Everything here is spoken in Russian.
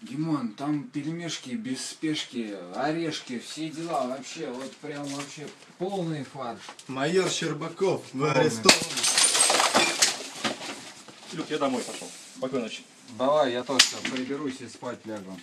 Димон, там пельмешки без спешки, орешки, все дела вообще, вот прям вообще полный фарш. Майор Щербаков, вы арестованы. Люк, я домой пошел. Спокойной ночи. Давай, я тоже приберусь и спать лягу.